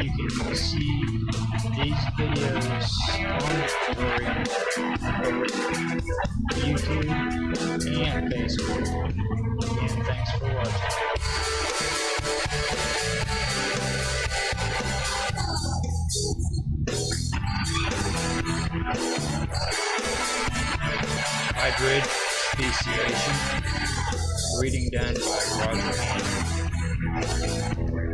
you can see these videos on the tutorial YouTube and Facebook. And thanks for watching. Hybrid speciation. Reading done by Roger Hanson.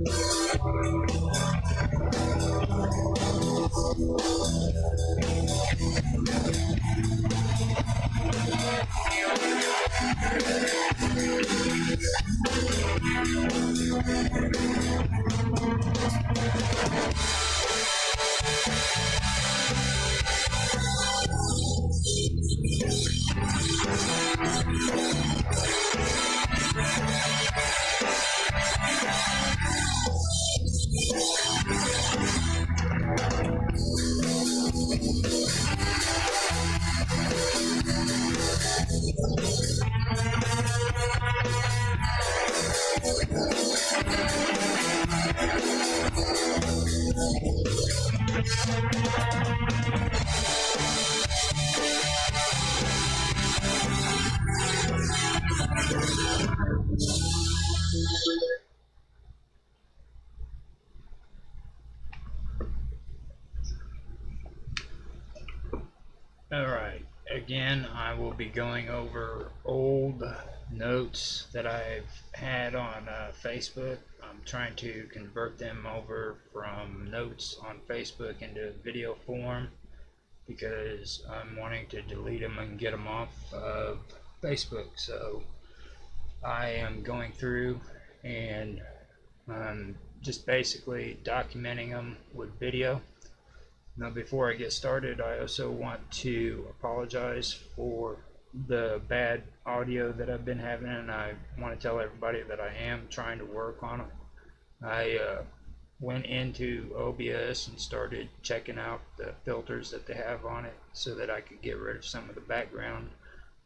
Alright, be going over old notes that I've had on uh, Facebook. I'm trying to convert them over from notes on Facebook into video form because I'm wanting to delete them and get them off of Facebook. So I am going through and um, just basically documenting them with video. Now, before I get started, I also want to apologize for the bad audio that I've been having, and I want to tell everybody that I am trying to work on it. I uh, went into OBS and started checking out the filters that they have on it so that I could get rid of some of the background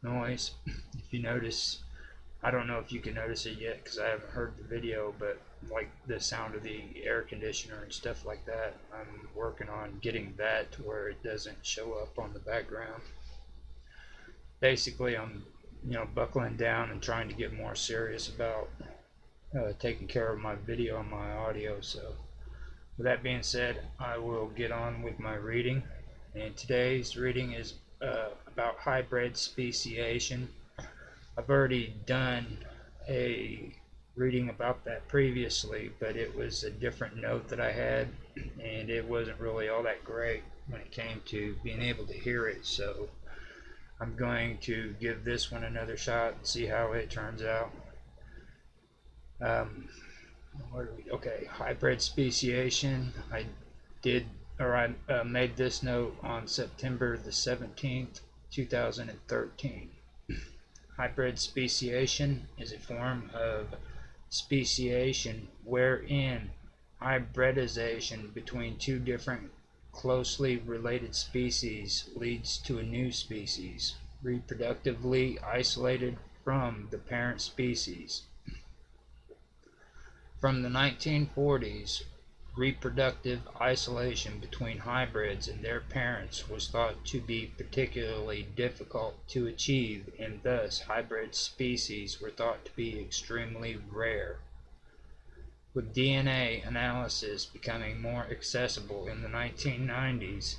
noise. If you notice, I don't know if you can notice it yet because I haven't heard the video, but like the sound of the air conditioner and stuff like that, I'm working on getting that to where it doesn't show up on the background. Basically, I'm you know buckling down and trying to get more serious about uh, taking care of my video and my audio. So, with that being said, I will get on with my reading. And today's reading is uh, about hybrid speciation. I've already done a reading about that previously, but it was a different note that I had, and it wasn't really all that great when it came to being able to hear it. So I'm going to give this one another shot and see how it turns out. Um, we, okay, hybrid speciation. I did, or I uh, made this note on September the 17th, 2013. Hybrid speciation is a form of speciation wherein hybridization between two different closely related species leads to a new species, reproductively isolated from the parent species. From the 1940s, reproductive isolation between hybrids and their parents was thought to be particularly difficult to achieve and thus hybrid species were thought to be extremely rare. With DNA analysis becoming more accessible in the 1990s,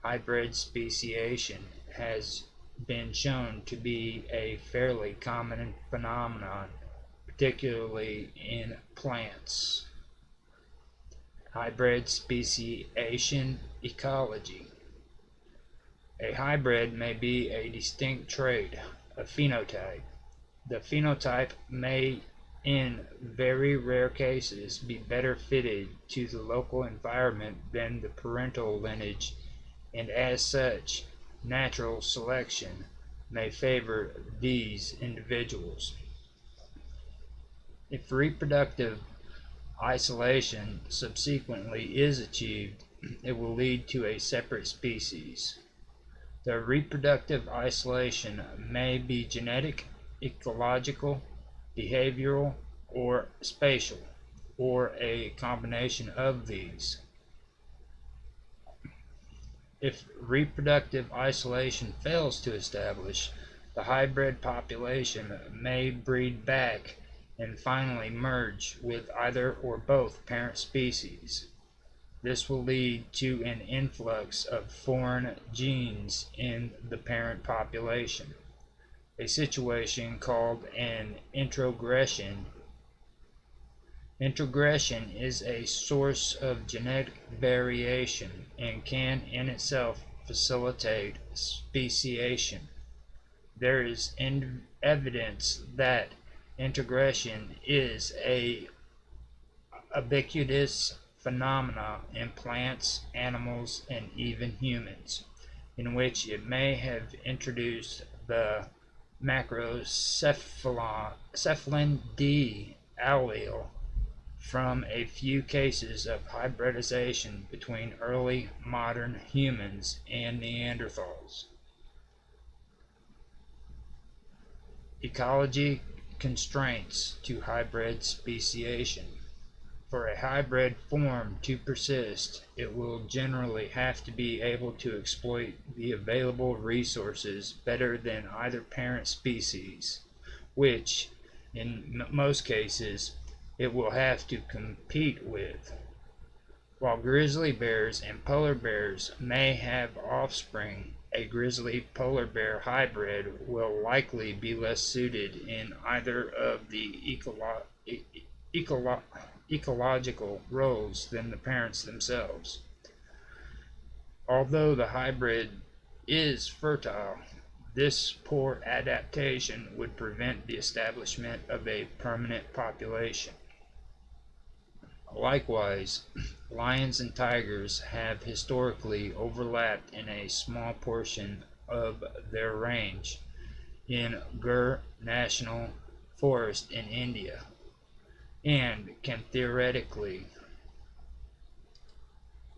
hybrid speciation has been shown to be a fairly common phenomenon, particularly in plants. Hybrid speciation ecology. A hybrid may be a distinct trait, a phenotype. The phenotype may, in very rare cases, be better fitted to the local environment than the parental lineage, and as such, natural selection may favor these individuals. If reproductive isolation subsequently is achieved, it will lead to a separate species. The reproductive isolation may be genetic, ecological, behavioral, or spatial, or a combination of these. If reproductive isolation fails to establish, the hybrid population may breed back and finally merge with either or both parent species. This will lead to an influx of foreign genes in the parent population, a situation called an introgression Introgression is a source of genetic variation and can in itself facilitate speciation. There is evidence that introgression is a ubiquitous phenomena in plants, animals, and even humans, in which it may have introduced the microcephalin D allele from a few cases of hybridization between early modern humans and Neanderthals. Ecology constraints to hybrid speciation. For a hybrid form to persist, it will generally have to be able to exploit the available resources better than either parent species, which, in most cases, it will have to compete with. While grizzly bears and polar bears may have offspring, a grizzly polar bear hybrid will likely be less suited in either of the ecolo ecolo ecological roles than the parents themselves. Although the hybrid is fertile, this poor adaptation would prevent the establishment of a permanent population. Likewise, lions and tigers have historically overlapped in a small portion of their range in Gir National Forest in India and can theoretically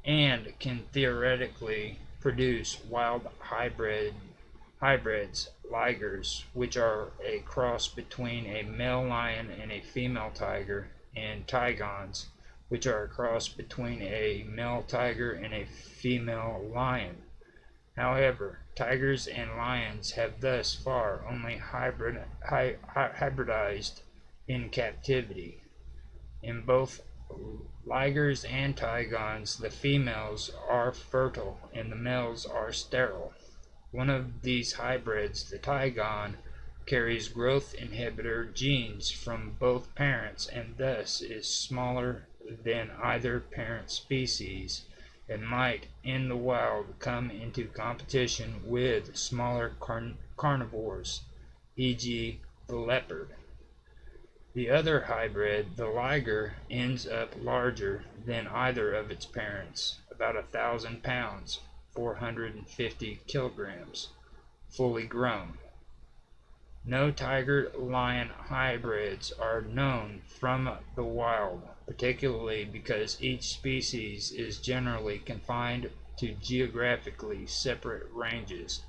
and can theoretically produce wild hybrid hybrids ligers which are a cross between a male lion and a female tiger and tigons which are a cross between a male tiger and a female lion. However, tigers and lions have thus far only hybrid, hy, hybridized in captivity. In both ligers and tigons, the females are fertile and the males are sterile. One of these hybrids, the tigon, carries growth inhibitor genes from both parents and thus is smaller than either parent species and might in the wild come into competition with smaller carn carnivores, e.g. the leopard. The other hybrid, the liger, ends up larger than either of its parents, about a thousand pounds, 450 kilograms, fully grown. No tiger-lion hybrids are known from the wild, particularly because each species is generally confined to geographically separate ranges.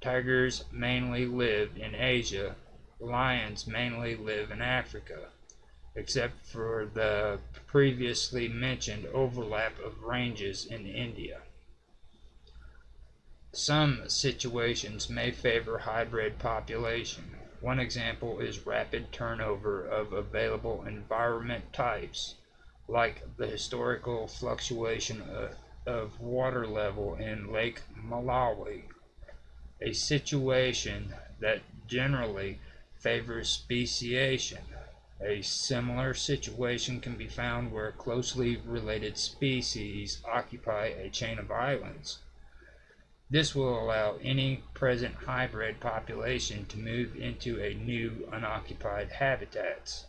Tigers mainly live in Asia, lions mainly live in Africa, except for the previously mentioned overlap of ranges in India. Some situations may favor hybrid population. One example is rapid turnover of available environment types, like the historical fluctuation of, of water level in Lake Malawi, a situation that generally favors speciation. A similar situation can be found where closely related species occupy a chain of islands. This will allow any present hybrid population to move into a new unoccupied habitats,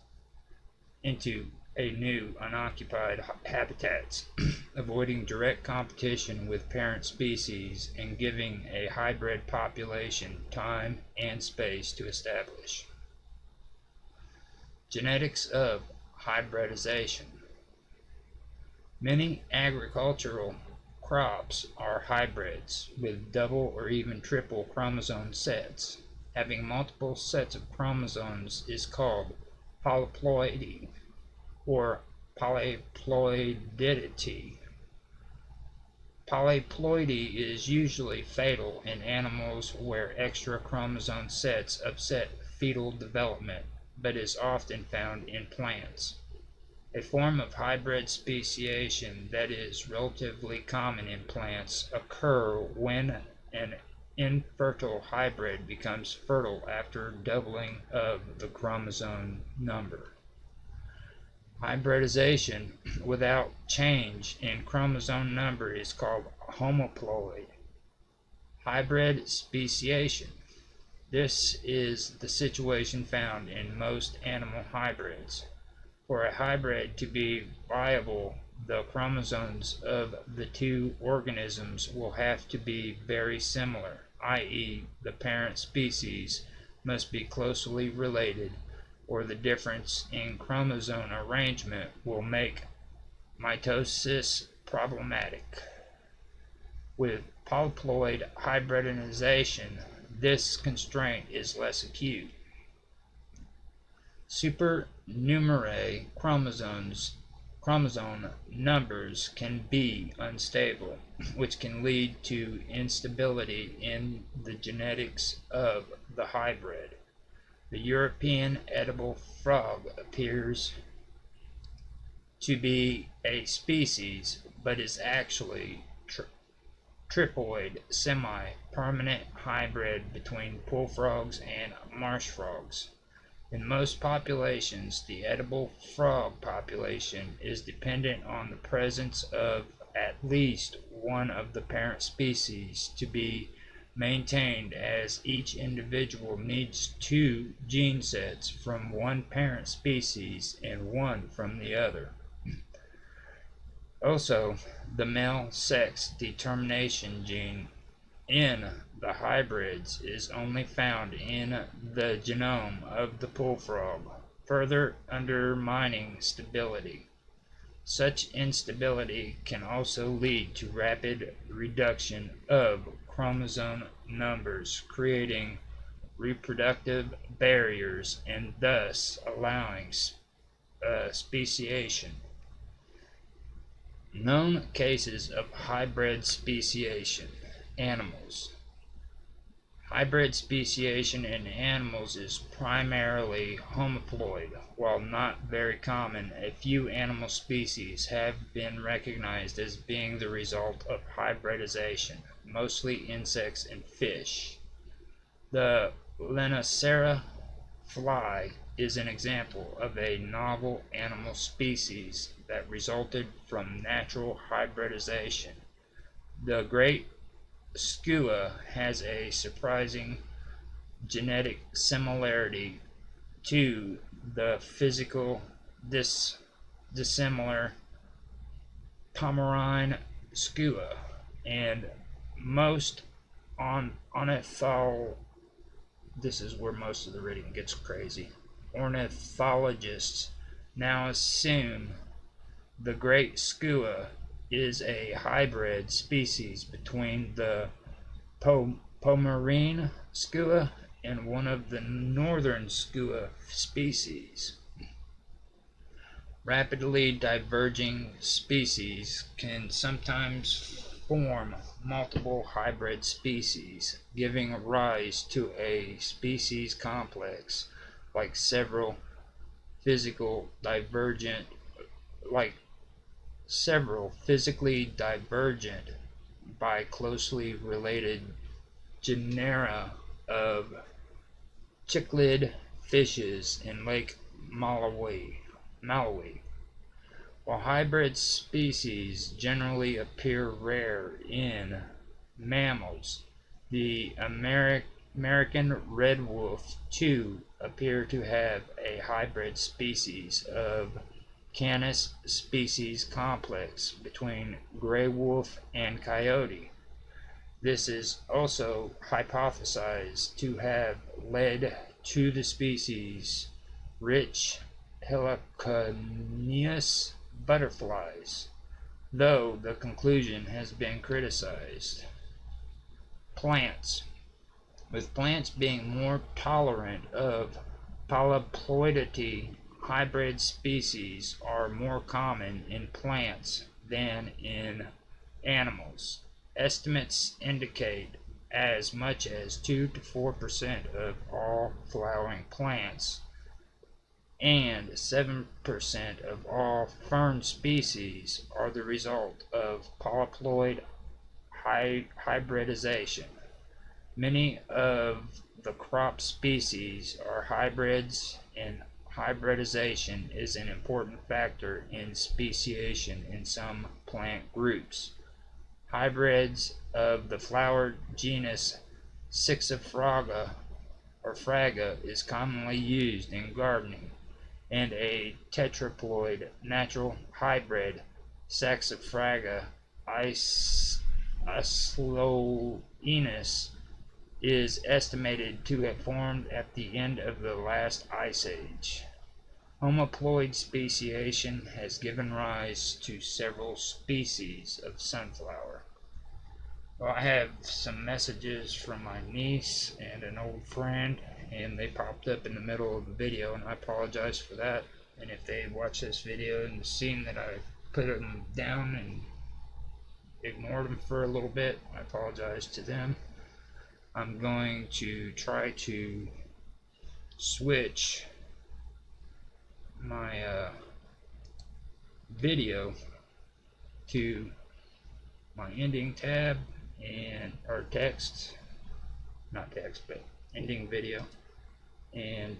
into a new unoccupied habitats, avoiding direct competition with parent species and giving a hybrid population time and space to establish. Genetics of hybridization. Many agricultural crops are hybrids with double or even triple chromosome sets. Having multiple sets of chromosomes is called polyploidy or polyploidity. Polyploidy is usually fatal in animals where extra chromosome sets upset fetal development, but is often found in plants. A form of hybrid speciation that is relatively common in plants occur when an infertile hybrid becomes fertile after doubling of the chromosome number. Hybridization without change in chromosome number is called homoploid. Hybrid speciation. This is the situation found in most animal hybrids. For a hybrid to be viable, the chromosomes of the two organisms will have to be very similar, i.e. the parent species must be closely related or the difference in chromosome arrangement will make mitosis problematic. With polyploid hybridization, this constraint is less acute. Supernumerary chromosomes chromosome numbers can be unstable, which can lead to instability in the genetics of the hybrid. The European edible frog appears to be a species, but is actually tri triploid semi-permanent hybrid between pool frogs and marsh frogs. In most populations, the edible frog population is dependent on the presence of at least one of the parent species to be maintained as each individual needs two gene sets from one parent species and one from the other. Also, the male sex determination gene in the hybrids is only found in the genome of the pool frog, further undermining stability. Such instability can also lead to rapid reduction of chromosome numbers, creating reproductive barriers and thus allowing uh, speciation. Known cases of hybrid speciation animals. Hybrid speciation in animals is primarily homoploid. While not very common, a few animal species have been recognized as being the result of hybridization, mostly insects and fish. The Lonicera fly is an example of a novel animal species that resulted from natural hybridization. The great skua has a surprising genetic similarity to the physical dis dissimilar Pomeranian skua and most on ornithol this is where most of the reading gets crazy ornithologists now assume the great skua is a hybrid species between the po Pomeranian skua and one of the northern skua species. Rapidly diverging species can sometimes form multiple hybrid species, giving rise to a species complex like several physical divergent like several physically divergent by closely related genera of cichlid fishes in Lake Malawi. Malawi. While hybrid species generally appear rare in mammals, the Ameri American red wolf too appear to have a hybrid species of canis species complex between gray wolf and coyote. This is also hypothesized to have led to the species rich heliconius butterflies, though the conclusion has been criticized. Plants. With plants being more tolerant of polyploidity, hybrid species are more common in plants than in animals. Estimates indicate as much as 2 to 4 percent of all flowering plants and 7% of all fern species are the result of polyploid hy hybridization. Many of the crop species are hybrids and hybridization is an important factor in speciation in some plant groups. Hybrids of the flower genus Saxifraga or Fraga is commonly used in gardening and a tetraploid natural hybrid Saxifraga osloensis is estimated to have formed at the end of the last ice age. Homoploid speciation has given rise to several species of sunflower. Well, I have some messages from my niece and an old friend and they popped up in the middle of the video and I apologize for that. And if they watch this video and seen that I put them down and ignored them for a little bit I apologize to them. I'm going to try to switch my uh, video to my ending tab and or text not text but ending video and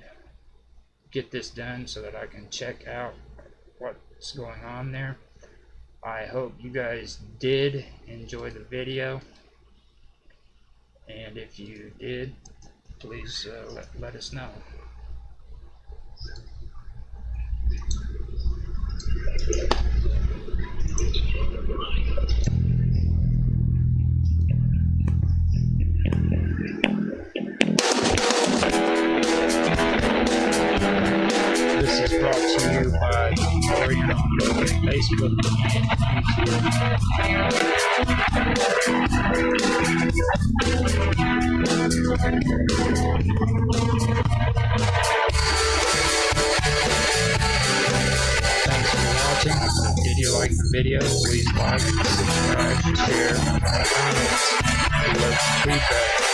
get this done so that I can check out what's going on there. I hope you guys did enjoy the video and if you did please uh, let, let us know. Facebook Thanks for watching. Did you like the video? Please like, subscribe, share, and comments. We love feedback.